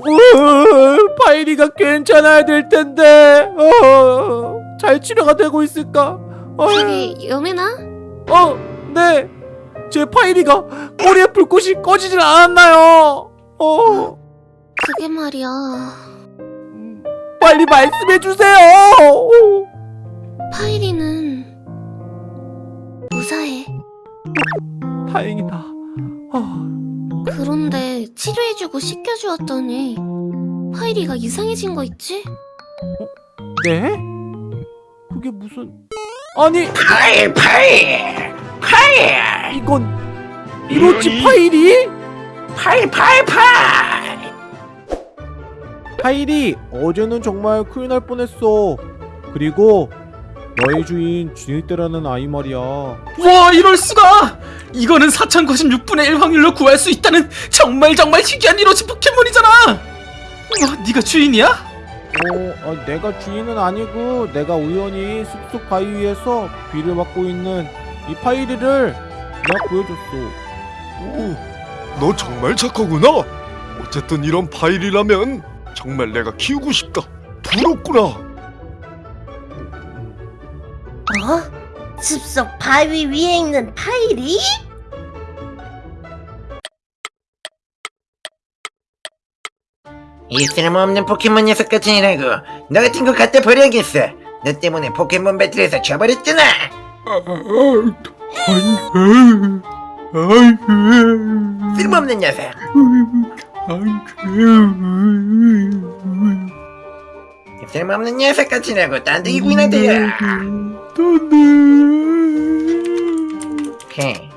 으, 파이리가 괜찮아야 될 텐데 어, 잘 치료가 되고 있을까? 어, 저기 여민아? 어, 네. 제 파이리가 꼬리에 불꽃이 꺼지질 않았나요? 어, 그게 말이야. 음, 빨리 말씀해 주세요. 파이리는 무사해. 다행이다. 어, 치료해주고 씻겨주었더니 파이리가 이상해진 거 있지? 네? 그게 무슨? 아니 파이 파이 파이 이건 이로치? 파이리? 파이 파이 파이 파이리 어제는 정말 큰일 날 뻔했어. 그리고 너의 주인 쥐니떼라는 아이 말이야. 와 이럴 수가! 이거는 4096분의 1 확률로 구할 수 있다는 정말 정말 희귀한 이로치 포켓몬이잖아! 와 네가 주인이야? 어, 아, 내가 주인은 아니고 내가 우연히 숲속 바위 위에서 비를 맞고 있는 이 파이리를 내가 구해줬어. 오, 너 정말 착하구나. 어쨌든 이런 파일이라면 정말 내가 키우고 싶다. 부럽구나. 어? 숲속 바위 위에 있는 파이리? 이 쓸모없는 포켓몬 녀석 같으니라고. 너 같은 거 갖다 버려야겠어. 너 때문에 포켓몬 배틀에서 져버렸잖아. 쓸모없는 녀석. 쓸모없는 녀석 같으라고 딴데 이구나 대야 오케이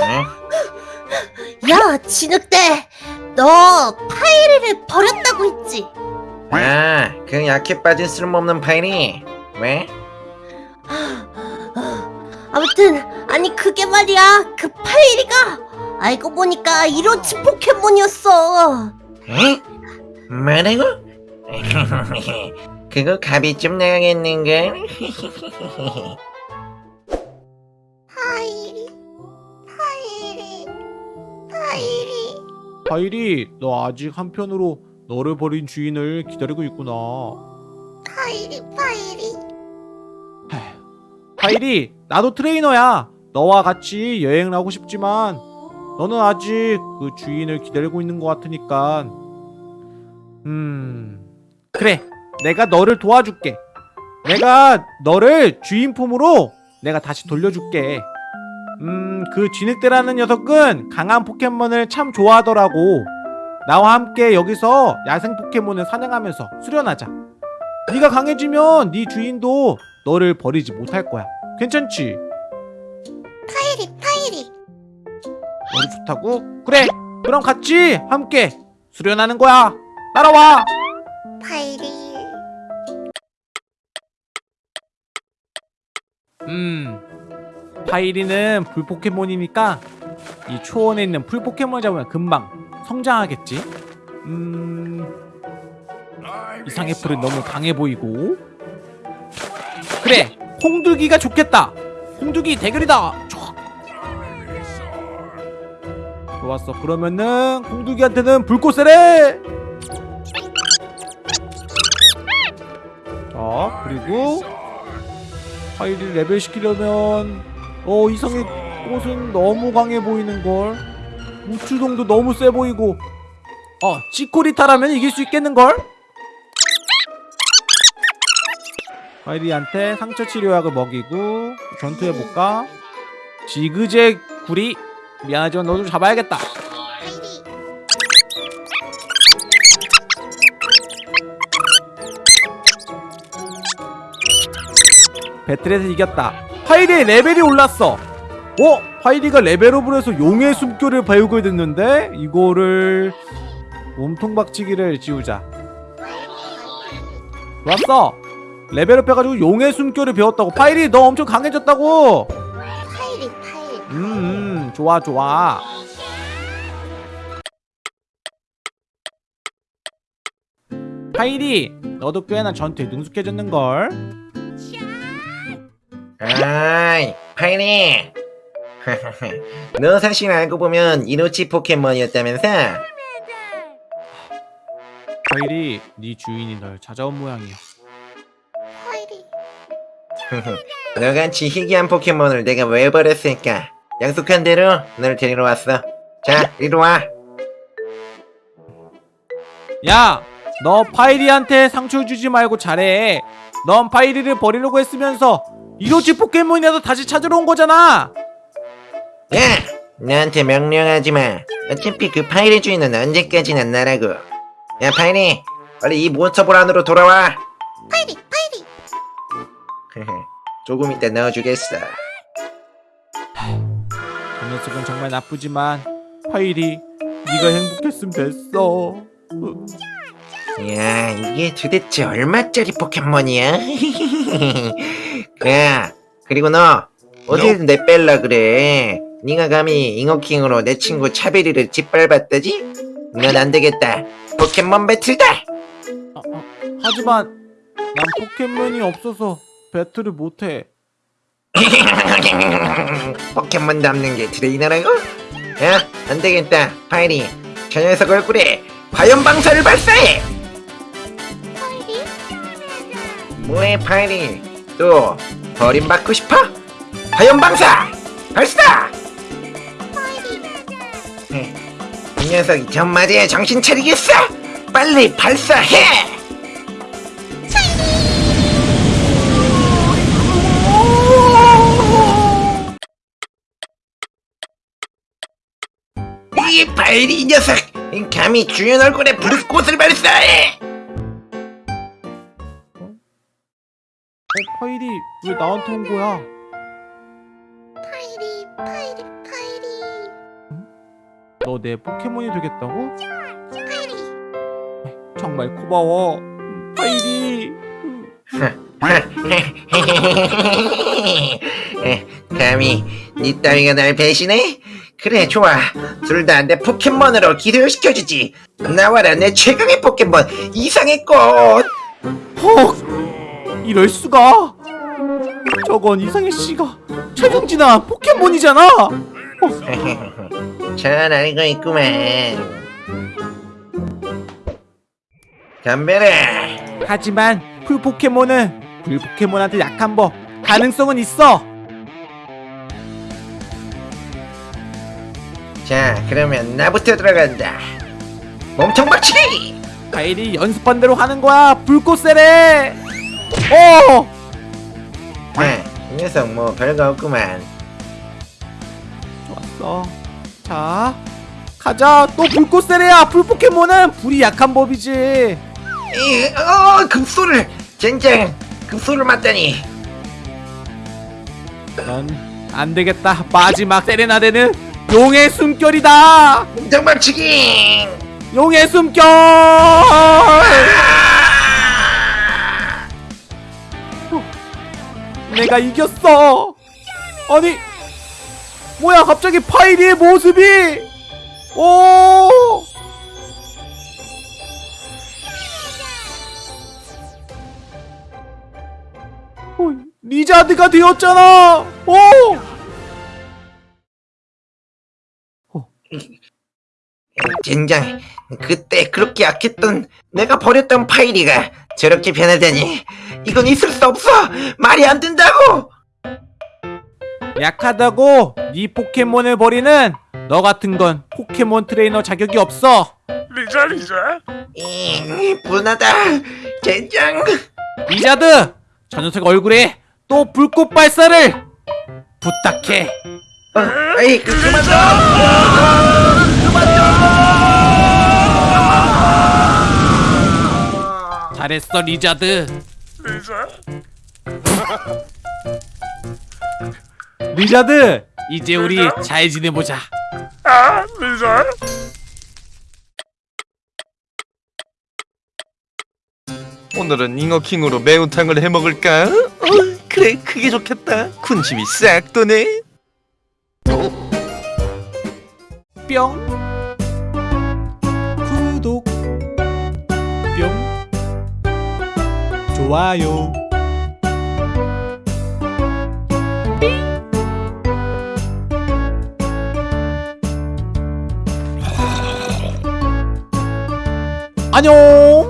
응? 야, 진흙대! 너 파이리를 버렸다고 했지? 아, 그 약해 빠진 쓸모없는 파일이 왜? 아무튼 아니 그게 말이야 그 파이리가 알고 보니까 이로치 포켓몬이었어 에? 뭐라고? 그거 값이 좀 나가겠는걸? 파이리 파이리 파이리 파이리, 너 아직 한편으로 너를 버린 주인을 기다리고 있구나. 파이리 파이리 파이리, 나도 트레이너야. 너와 같이 여행을 하고 싶지만 너는 아직 그 주인을 기다리고 있는 것 같으니까. 음, 그래. 내가 너를 도와줄게. 내가 너를 주인 품으로 내가 다시 돌려줄게. 음, 그 쥐늑대라는 녀석은 강한 포켓몬을 참 좋아하더라고. 나와 함께 여기서 야생 포켓몬을 사냥하면서 수련하자. 네가 강해지면 네 주인도 너를 버리지 못할 거야. 괜찮지? 파이리 파이리 너도 좋다고? 그래. 그럼 같이 함께 수련하는 거야. 따라와. 파이리 음. 파이리는 불 포켓몬이니까 이 초원에 있는 풀 포켓몬 잡으면 금방 성장하겠지. 음. 이상의 풀은 너무 강해 보이고. 그래. 홍두기가 좋겠다. 홍두기 대결이다. 촤. 좋았어. 그러면은 홍두기한테는 불꽃세례. 자, 그리고 파이를 레벨 시키려면 어 이성의 꽃은 너무 강해 보이는걸 우추동도 너무 세 보이고 어 치코리타라면 이길 수 있겠는걸? 파이리한테 상처 치료약을 먹이고 전투해볼까? 지그재 구리 미안하지만 너좀 잡아야겠다 배틀에서 이겼다. 파이리의 레벨이 올랐어. 어? 파이리가 레벨업을 해서 용의 숨결을 배우게 됐는데 이거를 몸통 박치기를 지우자. 좋았어. 레벨업 해가지고 용의 숨결을 배웠다고. 파이리 너 엄청 강해졌다고. 파이리 파이리 음, 음 좋아 좋아. 파이리 너도 꽤나 전투에 능숙해졌는걸. 아이, 파이리 너 사실 알고 보면 이로치 포켓몬이었다면서? 파이리 네 주인이 널 찾아온 모양이야 파이리 너같이 희귀한 포켓몬을 내가 왜 버렸을까? 약속한 대로 널 데리러 왔어. 자, 이리 와. 야! 너 파이리한테 상처 주지 말고 잘해 넌 파이리를 버리려고 했으면서 이로치 포켓몬이라도 다시 찾으러 온 거잖아 야! 나한테 명령하지 마. 어차피 그 파이리 주인은 언제까지나 나라고. 야, 파이리! 빨리 이 몬스터볼 안으로 돌아와. 파이리 파이리 조금 이따 넣어주겠어. 그 녀석은 정말 나쁘지만 파이리 네가 행복했으면 됐어 야, 이게 도대체 얼마짜리 포켓몬이야? 야, 그리고 너 어딜 내뺄라 그래? 네가 감히 잉어킹으로 내 친구 차베리를 짓밟았다지? 넌 안 되겠다. 포켓몬 배틀다. 아, 아, 하지만 난 포켓몬이 없어서 배틀을 못해 포켓몬 담는 게 트레이너라고? 야, 안 되겠다. 파이리, 저 녀석 얼굴에 화염 방사를 발사해. 파이리 뭐해, 파이리? 또 버림받고 싶어? 화염 방사 발사! 파이리 이 녀석이 전마디에 정신 차리겠어! 빨리 발사해! 이이 녀석! 감히 주인 얼굴에 불꽃을 발사해! 어, 파이리 왜 나한테 온 거야? 파이리 파이리 파이리 너 내 포켓몬이 되겠다고? 파이리 정말 고마워 파이리 감히 니 따위가 날 배신해? 그래 좋아 둘 다 내 포켓몬으로 기절시켜주지 나와라 내 최강의 포켓몬 이상해꽃 헉! 이럴 수가? 저건 이상해씨의 최종진화 포켓몬이잖아. 잘 알고 있구만. 덤벼라 하지만 풀 포켓몬은 불 포켓몬한테 약한 법 가능성은 있어. 자 그러면 나부터 들어간다. 몸통 박치기 파이리 연습한 대로 하는 거야 불꽃 세례 녀석 뭐 별거 없구만. 좋았어. 자 가자. 또 불꽃 세례야. 불 포켓몬은 불이 약한 법이지. 이, 어 급소를 젠장 급소를 맞다니. 넌 안되겠다. 마지막 세레나데는 용의 숨결이다. 몸통 박치기! 용의 숨결 내가 이겼어. 아니 뭐야 갑자기 파이리의 모습이? 오! 어, 리자드가 되었잖아. 오 젠장 그때 그렇게 약했던 내가 버렸던 파이리가 저렇게 변하다니 이건 있을 수 없어! 말이 안 된다고! 약하다고 네 포켓몬을 버리는 너 같은 건 포켓몬 트레이너 자격이 없어. 리자 리자. 이, 분하다. 젠장. 리자드 저 녀석 얼굴에 또 불꽃 발사를 부탁해. 어, 아이 그, 그만 둬 잘했어 리자드. 리자? 리자드! 이제 우리 잘 지내보자. 아 리자? 오늘은 잉어킹으로 매운탕을 해먹을까? 어, 그래 그게 좋겠다. 군침이 싹 도네. 뿅 좋아요. 아. 안녕.